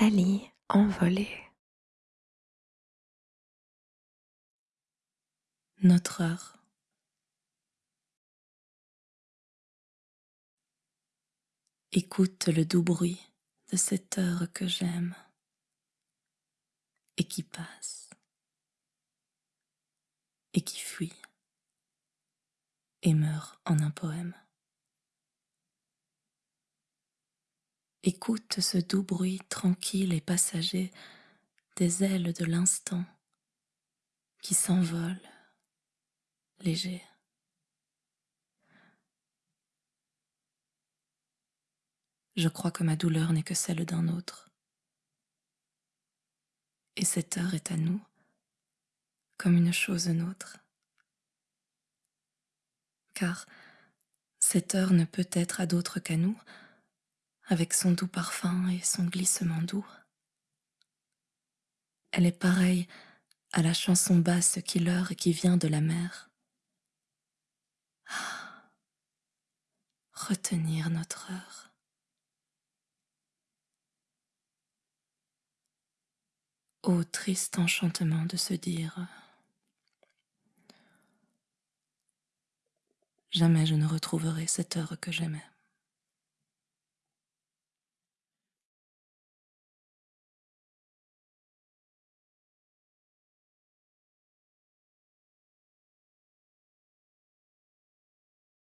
Nathalie envolée. Notre heure. Écoute le doux bruit de cette heure que j'aime et qui passe et qui fuit et meurt en un poème. Écoute ce doux bruit tranquille et passager des ailes de l'instant qui s'envolent léger. Je crois que ma douleur n'est que celle d'un autre. Et cette heure est à nous comme une chose nôtre. Car cette heure ne peut être à d'autre qu'à nous, avec son doux parfum et son glissement doux. Elle est pareille à la chanson basse qui leurre et qui vient de la mer. Ah, retenir notre heure. Ô triste enchantement de se dire Jamais je ne retrouverai cette heure que j'aimais.